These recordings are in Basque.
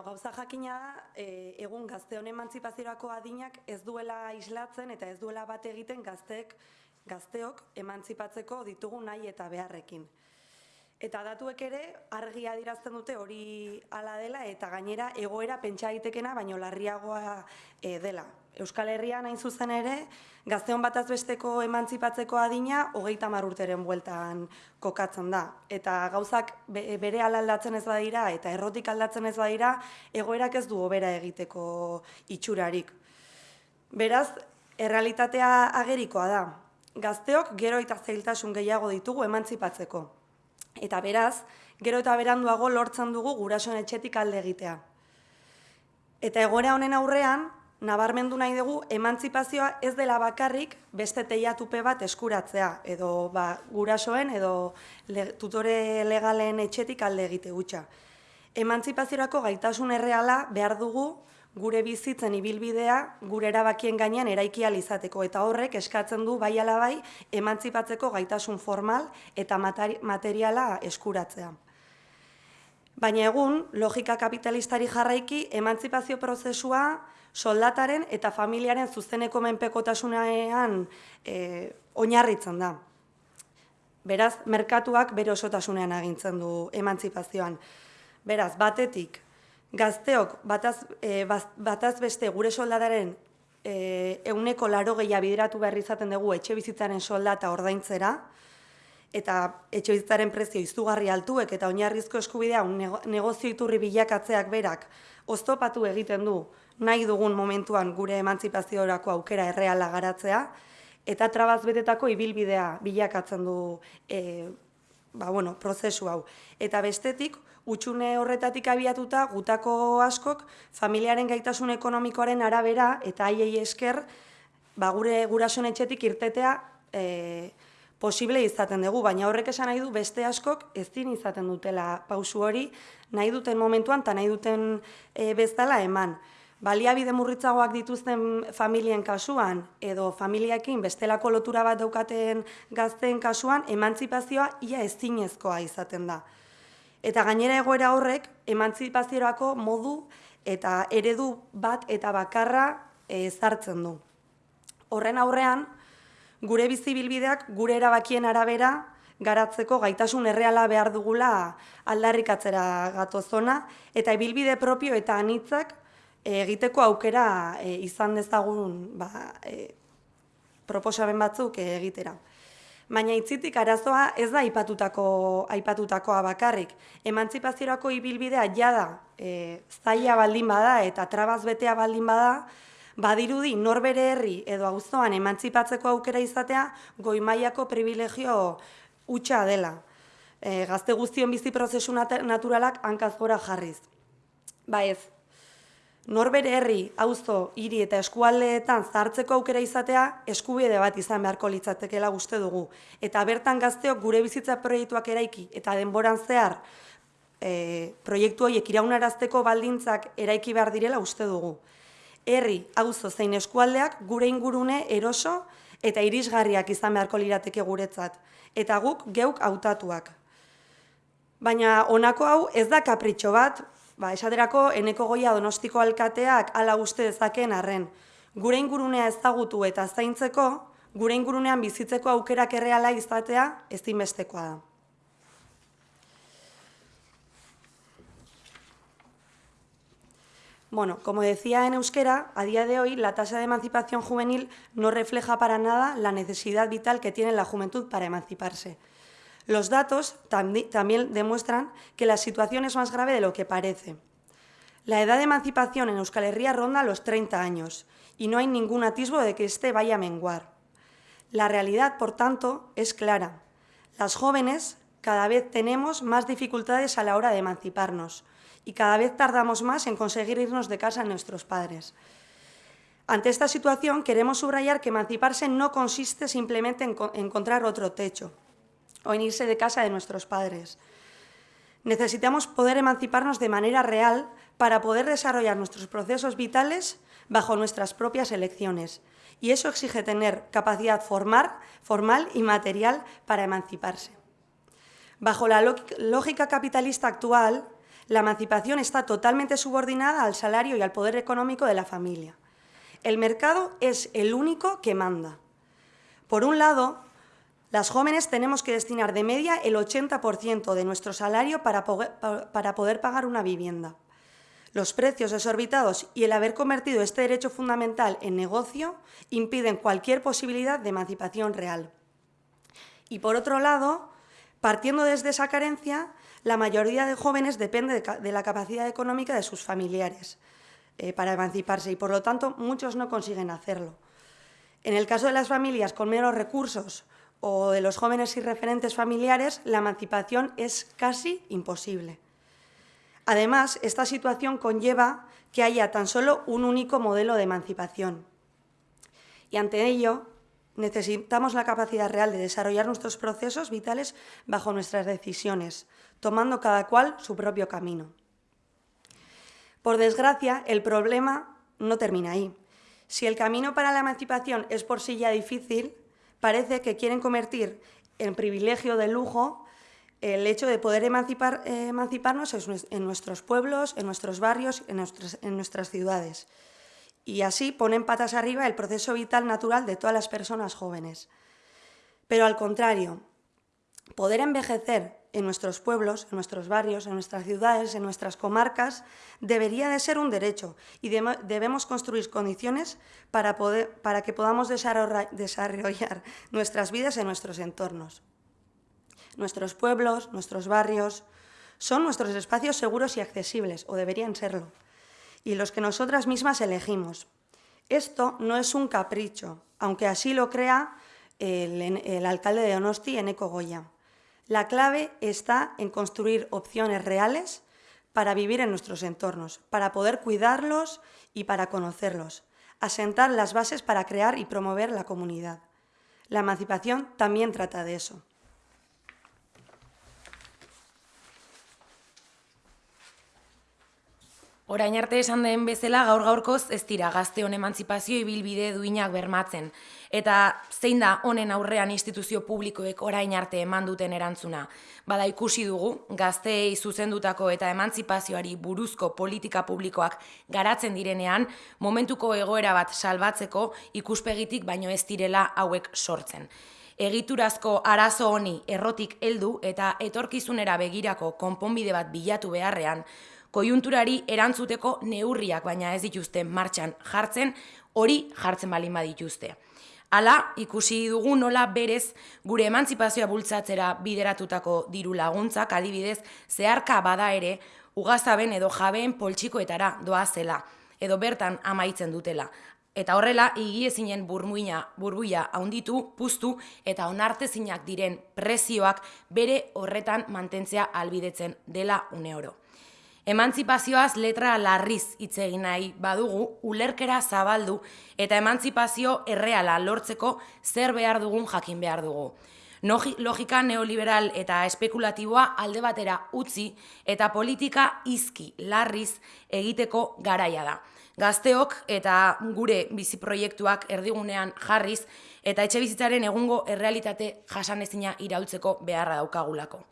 Bueno, gauza jakina da, e, egun gazte honen emantzipazioako adinak ez duela islatzen eta ez duela bat egiten gazteek, gazteok emantzipatzeko ditugu nahi eta beharrekin. Eta datuek ere argi adirazten dute hori hala dela eta gainera egoera pentsa daitekena baino larriagoa e, dela. Euskal Herrian hain zuzen ere, gazteon bataz besteko emantzipatzeko adina hogeita urteren bueltan kokatzen da. Eta gauzak bere aldatzen ez badira eta errotik aldatzen ez badira, egoerak ez du obera egiteko itxurarik. Beraz, errealitatea agerikoa da. Gazteok gero eta zailtasun gehiago ditugu emantzipatzeko. Eta beraz, gero eta beranduago lortzen dugu gurasoen etxetik alde egitea. Eta egoera honen aurrean, nabarmendu nahi dugu emantzipazioa ez dela bakarrik beste teiatupe bat eskuratzea, edo ba, gurasoen edo tutore legalen etxetik alde egite gutxa. Emantzipaziorako gaitasun erreala behar dugu gure bizitzen ibilbidea gure erabakien gainean eraiki izateko eta horrek eskatzen du bai ala bai emantzipatzeko gaitasun formal eta materiala eskuratzea. Baina egun, logika kapitalistari jarraiki, emantzipazio prozesua soldataren eta familiaren zuzeneko menpekotasunean e, oinarritzen da. Beraz, merkatuak bere osotasunean agintzen du emantzipazioan. Beraz, batetik, gazteok bataz, e, bataz beste gure soldadaren e, euneko laro gehiago bideratu behar izaten dugu etxe bizitzaren soldata ordaintzera, eta etxe bizitzaren prezio izugarri altuek eta oinarrizko eskubidea un negozio iturri bilakatzeak berak oztopatu egiten du nahi dugun momentuan gure emantzipazioarako aukera erreala garatzea, eta trabaz betetako ibilbidea bilakatzen du e, ba, bueno, prozesu hau. Eta bestetik, utxune horretatik abiatuta, gutako askok, familiaren gaitasun ekonomikoaren arabera eta haiei esker, ba, gure gurasoen etxetik irtetea e, posible izaten dugu, baina horrek esan nahi du beste askok ezin izaten dutela pausu hori, nahi duten momentuan eta nahi duten e, bezala eman baliabide murritzagoak dituzten familien kasuan edo familiakin bestelako lotura bat daukaten gazteen kasuan emantzipazioa ia ezinezkoa izaten da. Eta gainera egoera horrek emantzipazioako modu eta eredu bat eta bakarra ezartzen du. Horren aurrean, gure bizibilbideak gure erabakien arabera garatzeko gaitasun erreala behar dugula aldarrikatzera gatozona eta ibilbide propio eta anitzak egiteko aukera e, izan dezagun ba, e, proposamen batzuk egitera. Baina itzitik arazoa ez da aipatutako aipatutakoa bakarrik. Emantzipaziorako ibilbidea jada e, zaila baldin bada eta trabaz betea baldin bada, badirudi norbere herri edo auzoan emantzipatzeko aukera izatea goi mailako privilegio hutsa dela. E, gazte guztion bizi prozesu naturalak hankaz gora jarriz. Ba ez, norbere herri, auzo, hiri eta eskualdeetan zartzeko aukera izatea eskubide bat izan beharko litzatekeela uste dugu. Eta bertan gazteok gure bizitza proiektuak eraiki eta denboran zehar e, proiektu horiek iraunarazteko baldintzak eraiki behar direla uste dugu. Herri, auzo zein eskualdeak gure ingurune eroso eta irisgarriak izan beharko lirateke guretzat. Eta guk geuk hautatuak. Baina honako hau ez da kapritxo bat, Ba, esaterako, eneko goia donostiko alkateak ala uste dezaken arren. Gure ingurunea ezagutu eta zaintzeko, gure ingurunean bizitzeko aukerak erreala izatea ezinbestekoa da. Bueno, como decía en euskera, a día de hoy la tasa de emancipación juvenil no refleja para nada la necesidad vital que tiene la juventud para emanciparse. Los datos también demuestran que la situación es más grave de lo que parece. La edad de emancipación en Euskal Herria ronda los 30 años y no hay ningún atisbo de que éste vaya a menguar. La realidad, por tanto, es clara. Las jóvenes cada vez tenemos más dificultades a la hora de emanciparnos y cada vez tardamos más en conseguir irnos de casa a nuestros padres. Ante esta situación queremos subrayar que emanciparse no consiste simplemente en encontrar otro techo, o en irse de casa de nuestros padres. Necesitamos poder emanciparnos de manera real para poder desarrollar nuestros procesos vitales bajo nuestras propias elecciones. Y eso exige tener capacidad formal, formal y material para emanciparse. Bajo la lógica capitalista actual, la emancipación está totalmente subordinada al salario y al poder económico de la familia. El mercado es el único que manda. Por un lado, las jóvenes tenemos que destinar de media el 80% de nuestro salario para poder, pagar una vivienda. Los precios desorbitados y el haber convertido este derecho fundamental en negocio impiden cualquier posibilidad de emancipación real. Y por otro lado, partiendo desde esa carencia, la mayoría de jóvenes depende de la capacidad económica de sus familiares eh, para emanciparse y, por lo tanto, muchos no consiguen hacerlo. En el caso de las familias con menos recursos o de los jóvenes y referentes familiares, la emancipación es casi imposible. Además, esta situación conlleva que haya tan solo un único modelo de emancipación. Y ante ello, necesitamos la capacidad real de desarrollar nuestros procesos vitales bajo nuestras decisiones, tomando cada cual su propio camino. Por desgracia, el problema no termina ahí. Si el camino para la emancipación es por sí ya difícil, parece que quieren convertir en privilegio de lujo el hecho de poder eh, emanciparnos en nuestros pueblos, en nuestros barrios, en nuestras ciudades. Y así ponen patas arriba el proceso vital natural de todas las personas jóvenes. Pero al contrario, poder envejecer en nuestros pueblos, en nuestros barrios, en nuestras ciudades, en nuestras comarcas, debería de ser un derecho y debemos construir condiciones para, poder, para que podamos desarrollar nuestras vidas en nuestros entornos. Nuestros pueblos, nuestros barrios, son nuestros espacios seguros y accesibles, o deberían serlo, y los que nosotras mismas elegimos. Esto no es un capricho, aunque así lo crea el, alcalde de Donosti, Eneco Goya. La clave está en construir opciones reales para vivir en nuestros entornos, para poder cuidarlos y para conocerlos, asentar las bases para crear y promover la comunidad. La emancipación también trata de eso. Orain arte esan den bezala gaur gaurkoz ez dira gazteon emantzipazio ibilbide duinak bermatzen. Eta zein da honen aurrean instituzio publikoek orain arte eman duten erantzuna. Bada ikusi dugu, gazteei zuzendutako eta emantzipazioari buruzko politika publikoak garatzen direnean, momentuko egoera bat salbatzeko ikuspegitik baino ez direla hauek sortzen. Egiturazko arazo honi errotik heldu eta etorkizunera begirako konponbide bat bilatu beharrean, kojunturari erantzuteko neurriak baina ez dituzte martxan jartzen, hori jartzen balin badituzte. Hala, ikusi dugu nola berez gure emantzipazioa bultzatzera bideratutako diru laguntzak adibidez zeharka bada ere ugazaben edo jabeen poltsikoetara doa zela, edo bertan amaitzen dutela. Eta horrela, igiezinen burmuina, burbuia haunditu, puztu eta onartezinak diren prezioak bere horretan mantentzea albidetzen dela une oro. Emantzipazioaz letra larriz hitz egin nahi badugu, ulerkera zabaldu eta emantzipazio erreala lortzeko zer behar dugun jakin behar dugu. Logika neoliberal eta espekulatiboa alde batera utzi eta politika izki larriz egiteko garaia da. Gazteok eta gure biziproiektuak erdigunean jarriz eta etxe bizitzaren egungo errealitate jasanezina irautzeko beharra daukagulako.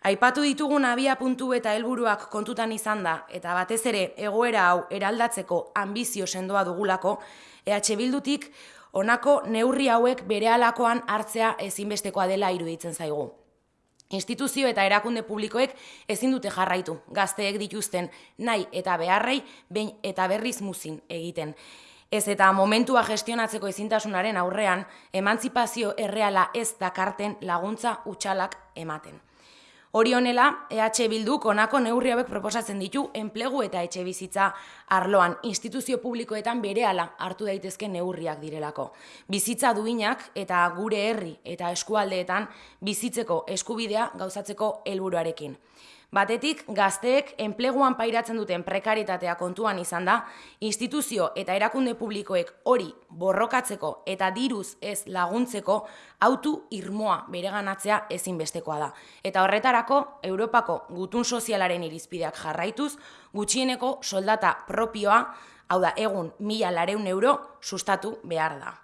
Aipatu ditugun abia puntu eta helburuak kontutan izan da, eta batez ere egoera hau eraldatzeko ambizio sendoa dugulako, EH Bildutik honako neurri hauek bere alakoan hartzea ezinbestekoa dela iruditzen zaigu. Instituzio eta erakunde publikoek ezin dute jarraitu, gazteek dituzten nahi eta beharrei, behin eta berriz muzin egiten. Ez eta momentua gestionatzeko ezintasunaren aurrean, emantzipazio erreala ez dakarten laguntza utxalak ematen. Hori honela, EH Bilduk honako neurri hauek proposatzen ditu enplegu eta etxe bizitza arloan instituzio publikoetan berehala hartu daitezke neurriak direlako. Bizitza duinak eta gure herri eta eskualdeetan bizitzeko eskubidea gauzatzeko helburuarekin. Batetik, gazteek enpleguan pairatzen duten prekaritatea kontuan izan da, instituzio eta erakunde publikoek hori borrokatzeko eta diruz ez laguntzeko autu irmoa bereganatzea ezinbestekoa da. Eta horretarako, Europako gutun sozialaren irizpideak jarraituz, gutxieneko soldata propioa, hau da, egun mila lareun euro, sustatu behar da.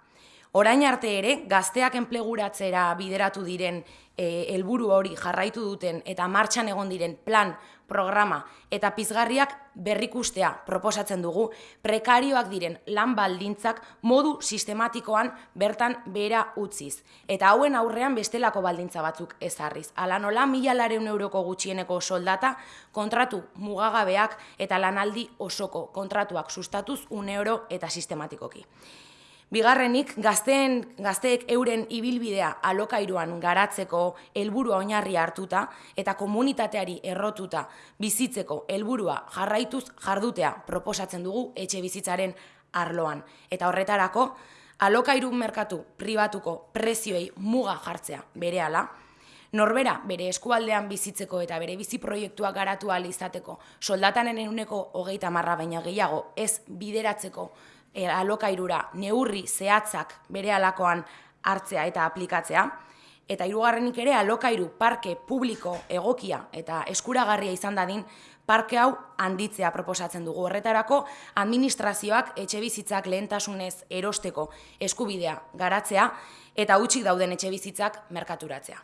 Orain arte ere, gazteak enpleguratzera bideratu diren helburu hori jarraitu duten eta martxan egon diren plan programa eta pizgarriak berrikustea proposatzen dugu prekarioak diren lan baldintzak modu sistematikoan bertan bera utziz. Eta hauen aurrean bestelako baldintza batzuk ezarriz. Ala nola mila lareun euroko gutxieneko soldata kontratu mugagabeak eta lanaldi osoko kontratuak sustatuz un euro eta sistematikoki. Bigarrenik, gazteen, gazteek euren ibilbidea alokairuan garatzeko helburua oinarri hartuta eta komunitateari errotuta bizitzeko helburua jarraituz jardutea proposatzen dugu etxe bizitzaren arloan. Eta horretarako, alokairu merkatu pribatuko prezioei muga jartzea berehala, norbera bere eskualdean bizitzeko eta bere bizi proiektuak garatu izateko soldatanen enuneko hogeita marra baina gehiago ez bideratzeko e, alokairura neurri zehatzak bere alakoan hartzea eta aplikatzea, eta hirugarrenik ere alokairu parke publiko egokia eta eskuragarria izan dadin parke hau handitzea proposatzen dugu. Horretarako administrazioak etxe bizitzak lehentasunez erosteko eskubidea garatzea eta utxik dauden etxe bizitzak merkaturatzea.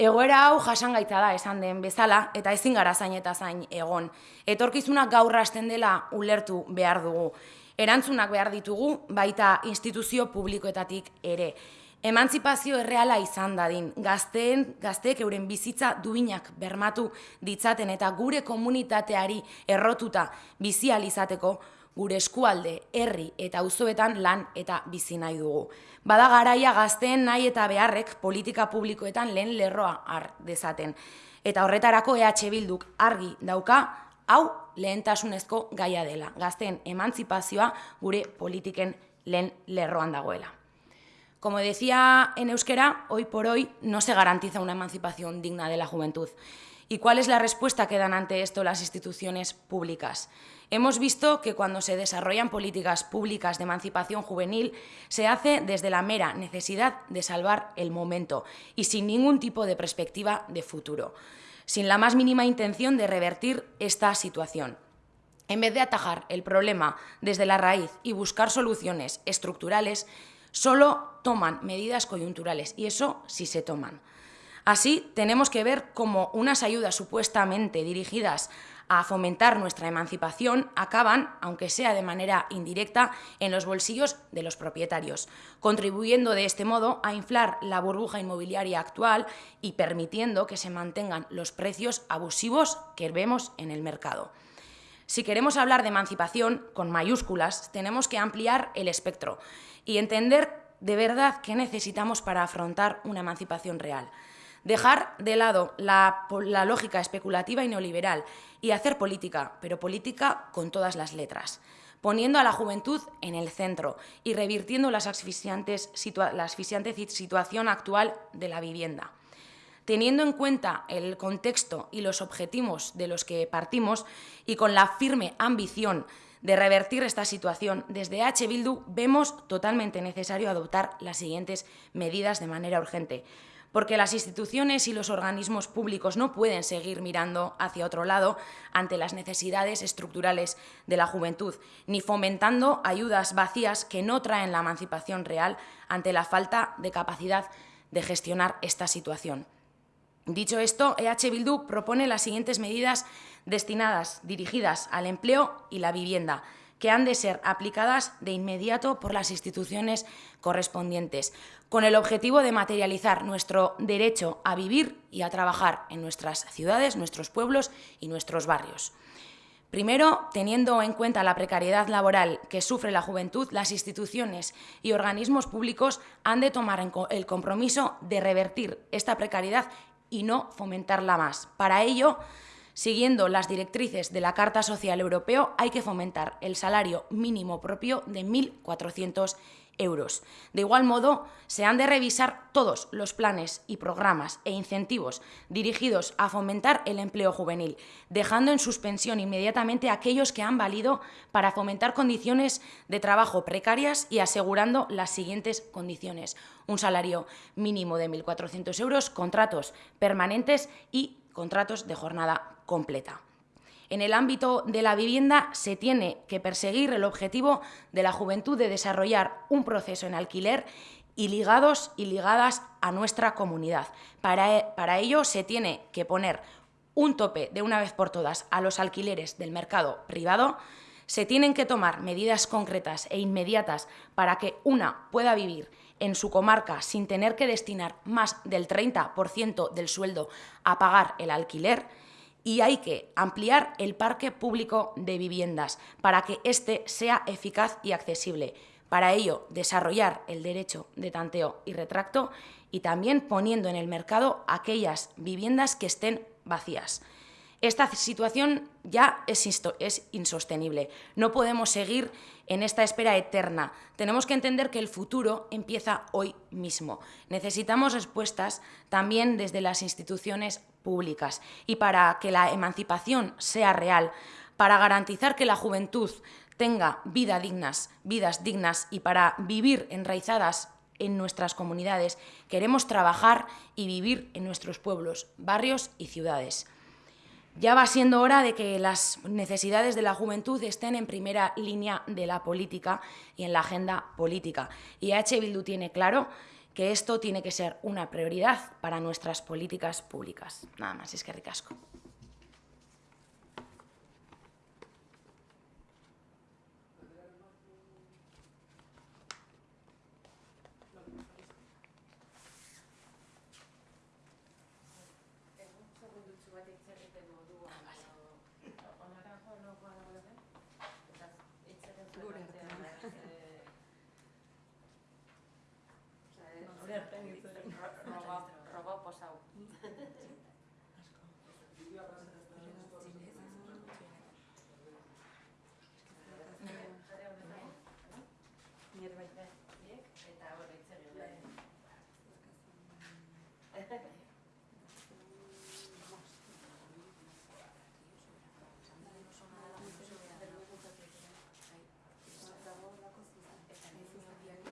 Egoera hau jasangaitza da esan den bezala eta ezin gara zain eta zain egon. Etorkizunak gaur hasten dela ulertu behar dugu erantzunak behar ditugu, baita instituzio publikoetatik ere. Emantzipazio erreala izan dadin, gazteen, gazteek euren bizitza duinak bermatu ditzaten eta gure komunitateari errotuta bizializateko gure eskualde, herri eta auzoetan lan eta bizi nahi dugu. Bada garaia gazteen nahi eta beharrek politika publikoetan lehen lerroa har dezaten. Eta horretarako EH Bilduk argi dauka hau lehentasunezko gaia dela. Gazteen emantzipazioa gure politiken lehen lerroan dagoela. Como decía en euskera, hoy por hoy no se garantiza una emancipación digna de la juventud. ¿Y cuál es la respuesta que dan ante esto las instituciones públicas? Hemos visto que cuando se desarrollan políticas públicas de emancipación juvenil se hace desde la mera necesidad de salvar el momento y sin ningún tipo de perspectiva de futuro sin la más mínima intención de revertir esta situación. En vez de atajar el problema desde la raíz y buscar soluciones estructurales, solo toman medidas coyunturales, y eso sí se toman. Así, tenemos que ver cómo unas ayudas supuestamente dirigidas a fomentar nuestra emancipación acaban, aunque sea de manera indirecta, en los bolsillos de los propietarios, contribuyendo de este modo a inflar la burbuja inmobiliaria actual y permitiendo que se mantengan los precios abusivos que vemos en el mercado. Si queremos hablar de emancipación con mayúsculas, tenemos que ampliar el espectro y entender de verdad qué necesitamos para afrontar una emancipación real. Dejar de lado la, la lógica especulativa y neoliberal y hacer política, pero política con todas las letras poniendo a la juventud en el centro y revirtiendo las asfixiantes la asfixiante situación actual de la vivienda. Teniendo en cuenta el contexto y los objetivos de los que partimos y con la firme ambición de revertir esta situación, desde H. Bildu vemos totalmente necesario adoptar las siguientes medidas de manera urgente porque las instituciones y los organismos públicos no pueden seguir mirando hacia otro lado ante las necesidades estructurales de la juventud, ni fomentando ayudas vacías que no traen la emancipación real ante la falta de capacidad de gestionar esta situación. Dicho esto, EH Bildu propone las siguientes medidas destinadas, dirigidas al empleo y la vivienda, que han de ser aplicadas de inmediato por las instituciones correspondientes, con el objetivo de materializar nuestro derecho a vivir y a trabajar en nuestras ciudades, nuestros pueblos y nuestros barrios. Primero, teniendo en cuenta la precariedad laboral que sufre la juventud, las instituciones y organismos públicos han de tomar el compromiso de revertir esta precariedad y no fomentarla más. Para ello, Siguiendo las directrices de la Carta Social Europeo, hay que fomentar el salario mínimo propio de 1.400 euros. De igual modo, se han de revisar todos los planes y programas e incentivos dirigidos a fomentar el empleo juvenil, dejando en suspensión inmediatamente aquellos que han valido para fomentar condiciones de trabajo precarias y asegurando las siguientes condiciones. Un salario mínimo de 1.400 euros, contratos permanentes y contratos de jornada completa. En el ámbito de la vivienda se tiene que perseguir el objetivo de la juventud de desarrollar un proceso en alquiler y ligados y ligadas a nuestra comunidad. Para, para ello se tiene que poner un tope de una vez por todas a los alquileres del mercado privado, se tienen que tomar medidas concretas e inmediatas para que una pueda vivir en su comarca sin tener que destinar más del 30% del sueldo a pagar el alquiler y hay que ampliar el parque público de viviendas para que éste sea eficaz y accesible. Para ello, desarrollar el derecho de tanteo y retracto y también poniendo en el mercado aquellas viviendas que estén vacías. Esta situación ya es, insostenible. No podemos seguir en esta espera eterna. Tenemos que entender que el futuro empieza hoy mismo. Necesitamos respuestas también desde las instituciones públicas. Y para que la emancipación sea real, para garantizar que la juventud tenga vida dignas, vidas dignas y para vivir enraizadas en nuestras comunidades, queremos trabajar y vivir en nuestros pueblos, barrios y ciudades. Ya va siendo hora de que las necesidades de la juventud estén en primera línea de la política y en la agenda política. Y H. Bildu tiene claro que esto tiene que ser una prioridad para nuestras políticas públicas. Nada más, es que ricasco.